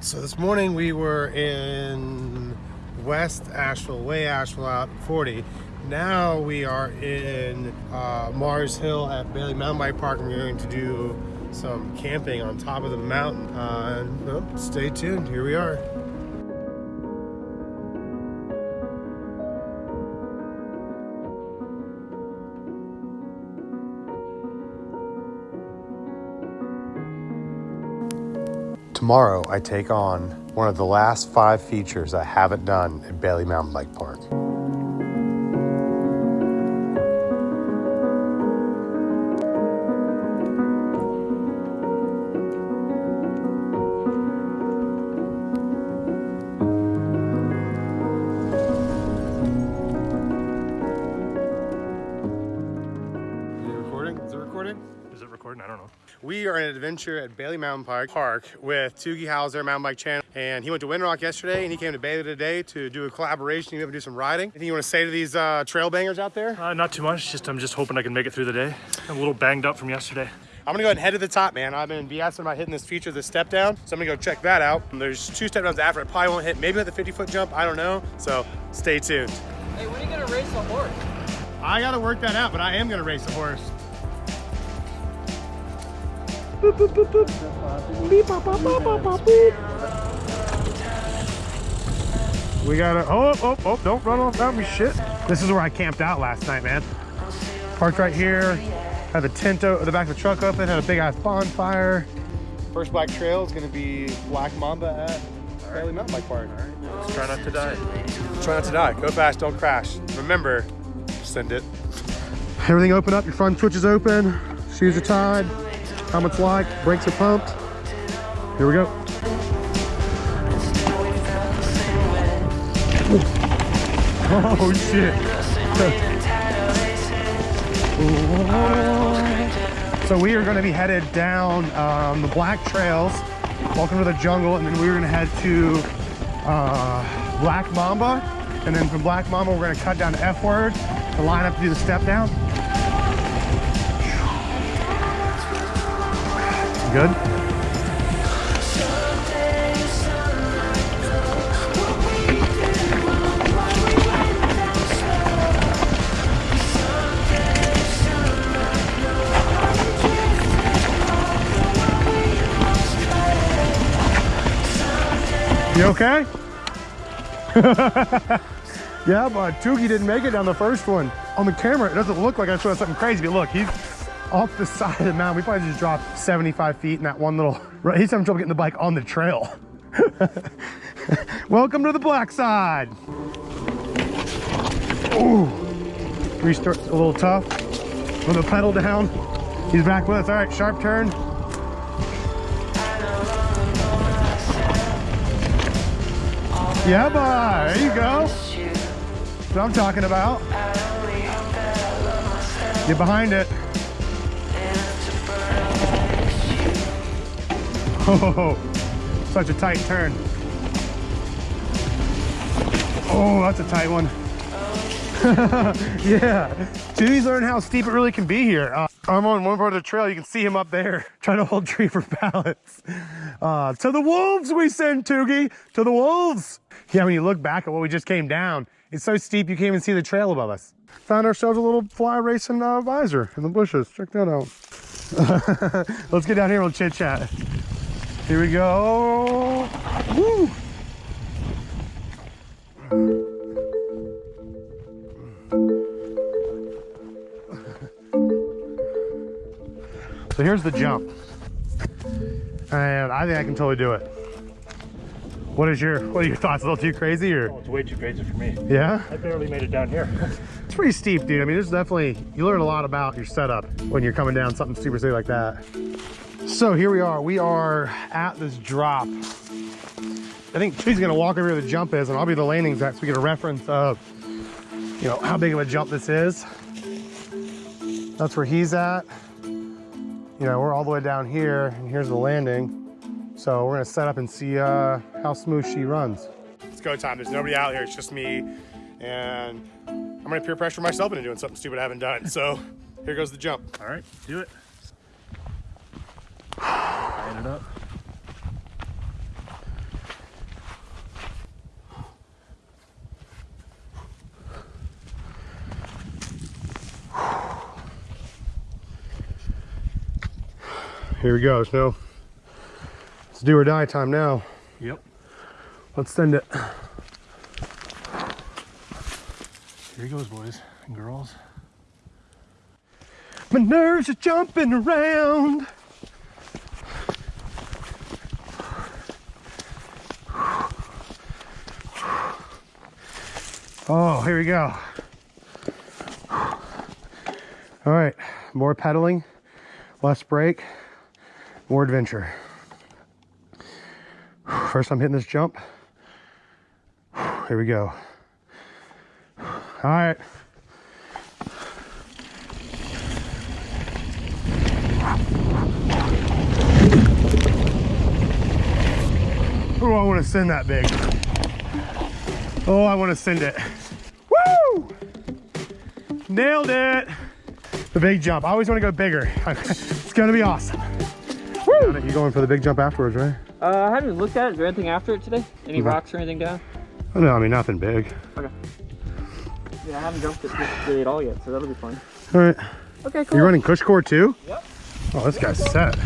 So this morning we were in West Asheville, way Asheville out 40. Now we are in uh, Mars Hill at Bailey Mountain Bike Park. We're going to do some camping on top of the mountain. Uh, stay tuned, here we are. Tomorrow, I take on one of the last five features I haven't done at Bailey Mountain Bike Park. We are on an adventure at Bailey Mountain Park, Park with Tougie Hauser, Mountain Bike Channel, and he went to Windrock yesterday, and he came to Bailey today to do a collaboration. He's going to do some riding. Anything you want to say to these uh, trail bangers out there? Uh, not too much. Just I'm just hoping I can make it through the day. I'm a little banged up from yesterday. I'm gonna go ahead and head to the top, man. I've been BSing about hitting this feature, the step down. So I'm gonna go check that out. And there's two step downs after. I probably won't hit, maybe with the 50 foot jump, I don't know. So stay tuned. Hey, when are you gonna race a horse? I gotta work that out, but I am gonna race a horse. We gotta, oh, oh, oh, don't run off that me shit. This is where I camped out last night, man. Parked right here, had the tent out, the back of the truck open, had a big ass bonfire. First black trail is gonna be Black Mamba at Bailey Mountain Bike Park. Let's try not to die. Try not to die. Go fast, don't crash. Remember, send it. Everything open up, your front switch is open, shoes are tied helmet's locked, brakes are pumped. Here we go. Oh shit. so we are going to be headed down um, the black trails welcome to the jungle and then we're going to head to uh, black mamba and then from black mamba we're going to cut down f word to line up to do the step down Good? You okay? yeah, but Tougie didn't make it down the first one. On the camera, it doesn't look like I saw something crazy, but look, he's off the side of the mountain. We probably just dropped 75 feet in that one little, right? He's having trouble getting the bike on the trail. Welcome to the black side. Ooh, restart a little tough. With the pedal down. He's back with us. All right, sharp turn. Yeah, boy, there you go. That's what I'm talking about. Get behind it. Oh, such a tight turn. Oh, that's a tight one. yeah, Jimmy's learning how steep it really can be here. Uh, I'm on one part of the trail. You can see him up there trying to hold tree for balance. Uh, to the wolves we send, Tougie. To the wolves. Yeah, when you look back at what we just came down, it's so steep you can't even see the trail above us. Found ourselves a little fly racing uh, visor in the bushes. Check that out. Let's get down here and we'll chit chat. Here we go. Woo! So here's the jump. And I think I can totally do it. What is your what are your thoughts? A little too crazy or? Oh, it's way too crazy for me. Yeah? I barely made it down here. it's pretty steep, dude. I mean, there's definitely you learn a lot about your setup when you're coming down something super steep like that. So here we are. We are at this drop. I think she's gonna walk over where the jump is and I'll be the landing zone so we get a reference of, you know, how big of a jump this is. That's where he's at. You know, we're all the way down here and here's the landing. So we're gonna set up and see uh, how smooth she runs. It's go time. There's nobody out here. It's just me. And I'm gonna peer pressure myself into doing something stupid I haven't done. So here goes the jump. All right, do it it up. Here we go, Snow. It's do or die time now. Yep. Let's send it. Here he goes, boys and girls. My nerves are jumping around. Oh, here we go. All right, more pedaling, less brake, more adventure. First I'm hitting this jump. Here we go. All right. Oh, I want to send that big. Oh, I want to send it. Woo! Nailed it. The big jump. I always want to go bigger. it's going to be awesome. Woo! You going for the big jump afterwards, right? Uh, I haven't looked at it. Is there anything after it today? Any Okay. rocks or anything down? Oh, no, I mean, nothing big. Okay. Yeah, I haven't jumped it really at all yet, so that'll be fun. All right. Okay, cool. You're running CushCore too? Yep. Oh, this guy's set.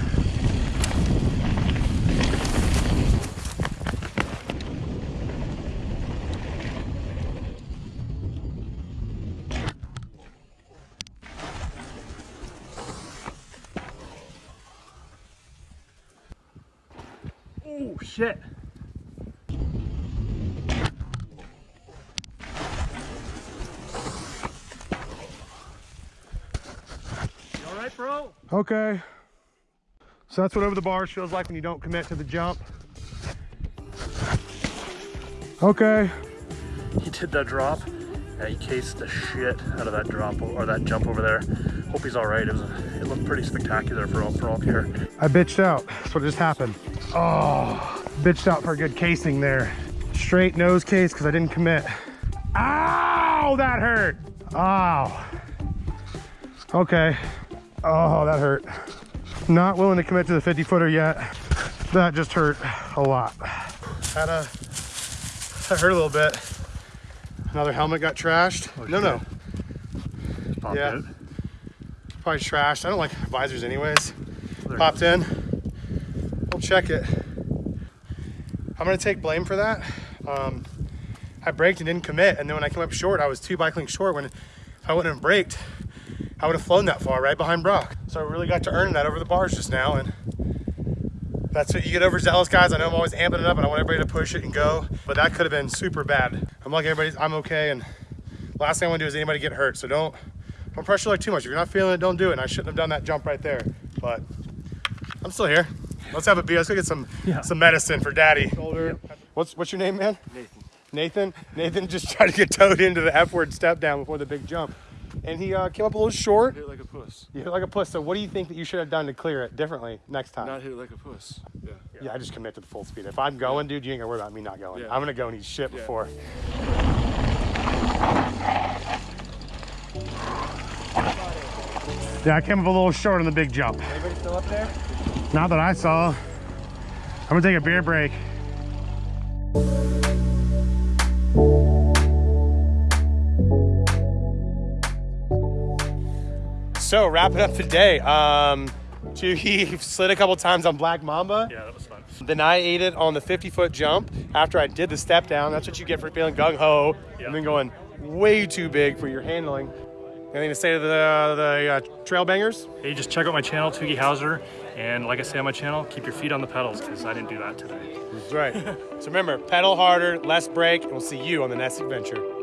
Oh shit. You all right, bro? Okay. So that's what over the bars feels like when you don't commit to the jump. Okay. He did that drop. Yeah, he cased the shit out of that drop or that jump over there. Hope he's all right. It was, it looked pretty spectacular for all for all here. I bitched out. That's what just happened. Oh, bitched out for a good casing there. Straight nose case because I didn't commit. Ow, that hurt. Oh. Okay. Oh, that hurt. Not willing to commit to the 50 footer yet. That just hurt a lot. Had a, that hurt a little bit. Another helmet got trashed. Oh, no, no, Popped Yeah. out. probably trashed. I don't like visors anyways. There. Popped in. We'll check it. I'm gonna take blame for that. Um, I braked and didn't commit, and then when I came up short, I was two bike links short. When if I wouldn't have braked, I would have flown that far right behind Brock. So I really got to earn that over the bars just now, and that's what you get overzealous guys. I know I'm always amping it up, and I want everybody to push it and go, but that could have been super bad. I'm like everybody's, I'm okay, and last thing I want to do is anybody get hurt. So don't don't pressure like too much. If you're not feeling it, don't do it. And I shouldn't have done that jump right there, but I'm still here. Let's have a beer. Let's go get some Yeah. some medicine for Daddy. What's what's your name, man? Nathan. Nathan. Nathan just tried to get towed into the F word step down before the big jump, and he uh, came up a little short. Hit like a puss. You hit like a puss. So what do you think that you should have done to clear it differently next time? Not hit it like a puss. Yeah. yeah, I just commit to the full speed. If I'm going, dude, you ain't gonna worry about me not going. Yeah. I'm gonna go and eat shit Yeah. before. Yeah, I came up a little short on the big jump. Everybody still up there? Not that I saw. I'm gonna take a beer break. So wrapping up the day. Um, two, he slid a couple times on Black Mamba. Yeah, that was fun. Then I ate it on the 50 foot jump after I did the step down. That's what you get for feeling gung ho Yeah. and then going way too big for your handling. Anything to say to the, the uh, trail bangers? Hey, just check out my channel, Toogie Hauser. And like I say on my channel, keep your feet on the pedals because I didn't do that today. That's right. so remember, pedal harder, less brake, and we'll see you on the next adventure.